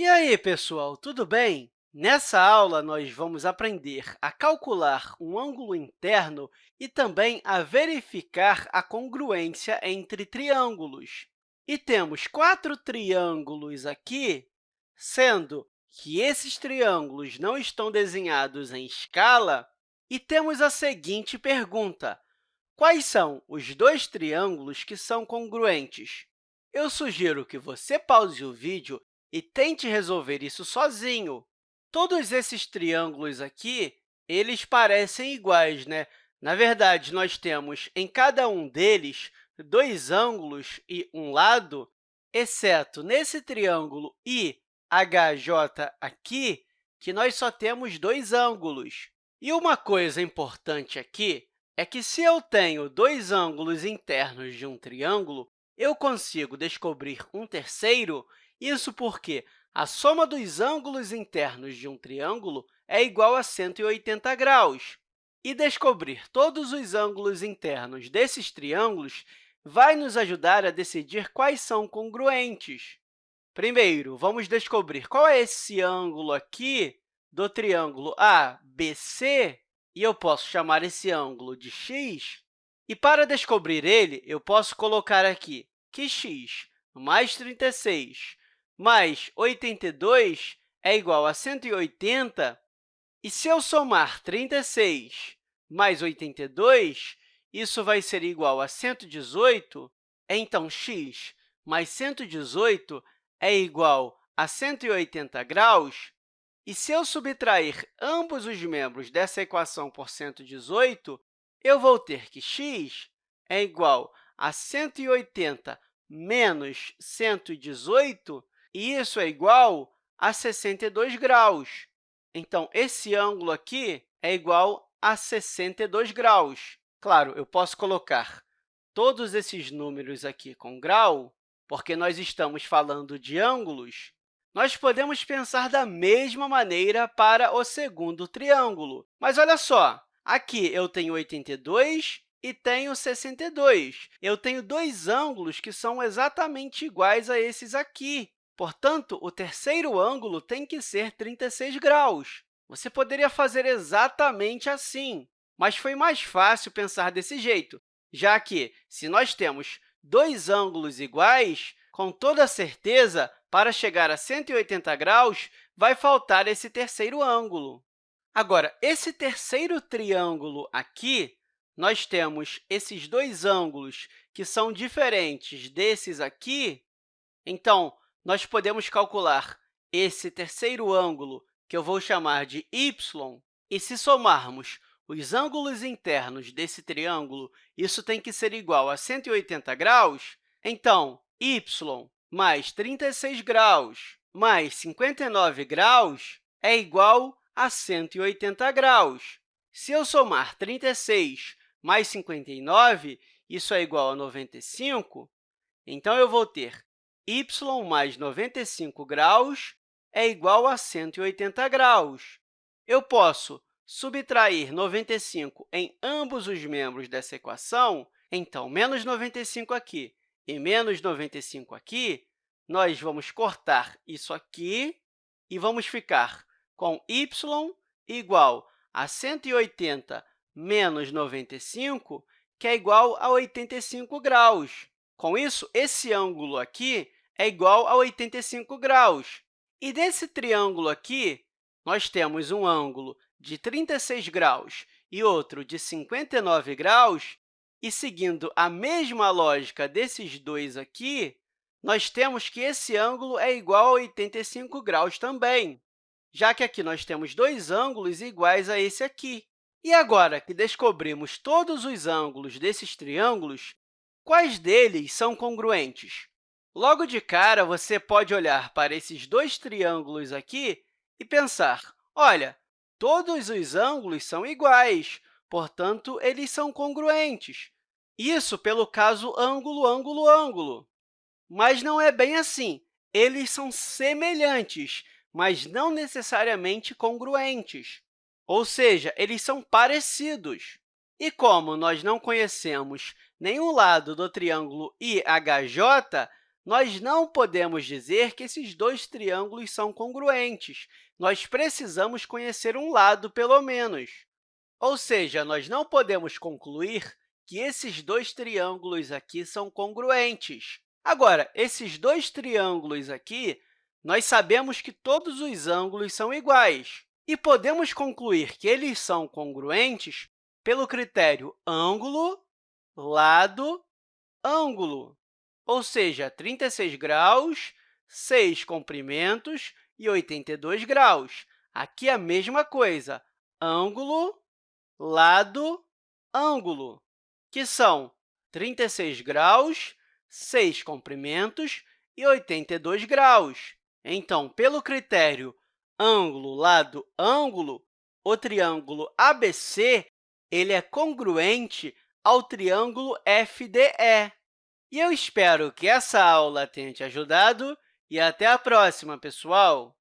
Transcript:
E aí, pessoal, tudo bem? Nessa aula, nós vamos aprender a calcular um ângulo interno e também a verificar a congruência entre triângulos. E temos quatro triângulos aqui, sendo que esses triângulos não estão desenhados em escala, e temos a seguinte pergunta. Quais são os dois triângulos que são congruentes? Eu sugiro que você pause o vídeo e tente resolver isso sozinho. Todos esses triângulos aqui, eles parecem iguais, né? Na verdade, nós temos em cada um deles dois ângulos e um lado, exceto nesse triângulo IHJ aqui, que nós só temos dois ângulos. E uma coisa importante aqui é que, se eu tenho dois ângulos internos de um triângulo, eu consigo descobrir um terceiro isso porque a soma dos ângulos internos de um triângulo é igual a 180 graus. E descobrir todos os ângulos internos desses triângulos vai nos ajudar a decidir quais são congruentes. Primeiro, vamos descobrir qual é esse ângulo aqui do triângulo ABC, e eu posso chamar esse ângulo de x. E, para descobrir ele, eu posso colocar aqui que x mais 36 mais 82 é igual a 180, e se eu somar 36 mais 82, isso vai ser igual a 118, então x mais 118 é igual a 180 graus, e se eu subtrair ambos os membros dessa equação por 118, eu vou ter que x é igual a 180 menos 118, e isso é igual a 62 graus. Então, esse ângulo aqui é igual a 62 graus. Claro, eu posso colocar todos esses números aqui com grau, porque nós estamos falando de ângulos, nós podemos pensar da mesma maneira para o segundo triângulo. Mas olha só, aqui eu tenho 82 e tenho 62. Eu tenho dois ângulos que são exatamente iguais a esses aqui. Portanto, o terceiro ângulo tem que ser 36 graus. Você poderia fazer exatamente assim, mas foi mais fácil pensar desse jeito, já que, se nós temos dois ângulos iguais, com toda certeza, para chegar a 180 graus, vai faltar esse terceiro ângulo. Agora, esse terceiro triângulo aqui, nós temos esses dois ângulos que são diferentes desses aqui, então, nós podemos calcular esse terceiro ângulo, que eu vou chamar de y, e se somarmos os ângulos internos desse triângulo, isso tem que ser igual a 180 graus, então, y mais 36 graus mais 59 graus é igual a 180 graus. Se eu somar 36 mais 59, isso é igual a 95, então eu vou ter y mais 95 graus é igual a 180 graus. Eu posso subtrair 95 em ambos os membros dessa equação, então, menos 95 aqui e menos 95 aqui, nós vamos cortar isso aqui e vamos ficar com y igual a 180 menos 95, que é igual a 85 graus. Com isso, esse ângulo aqui é igual a 85 graus. E desse triângulo aqui, nós temos um ângulo de 36 graus e outro de 59 graus, e seguindo a mesma lógica desses dois aqui, nós temos que esse ângulo é igual a 85 graus também, já que aqui nós temos dois ângulos iguais a esse aqui. E agora que descobrimos todos os ângulos desses triângulos, Quais deles são congruentes? Logo de cara, você pode olhar para esses dois triângulos aqui e pensar, olha, todos os ângulos são iguais, portanto, eles são congruentes. Isso pelo caso ângulo, ângulo, ângulo. Mas não é bem assim. Eles são semelhantes, mas não necessariamente congruentes. Ou seja, eles são parecidos. E como nós não conhecemos nenhum lado do triângulo IHJ, nós não podemos dizer que esses dois triângulos são congruentes. Nós precisamos conhecer um lado, pelo menos. Ou seja, nós não podemos concluir que esses dois triângulos aqui são congruentes. Agora, esses dois triângulos aqui, nós sabemos que todos os ângulos são iguais. E podemos concluir que eles são congruentes pelo critério ângulo, lado, ângulo, ou seja, 36 graus, 6 comprimentos e 82 graus. Aqui é a mesma coisa, ângulo, lado, ângulo, que são 36 graus, 6 comprimentos e 82 graus. Então, pelo critério ângulo, lado, ângulo, o triângulo ABC ele é congruente ao triângulo FDE. E eu espero que essa aula tenha te ajudado e até a próxima, pessoal!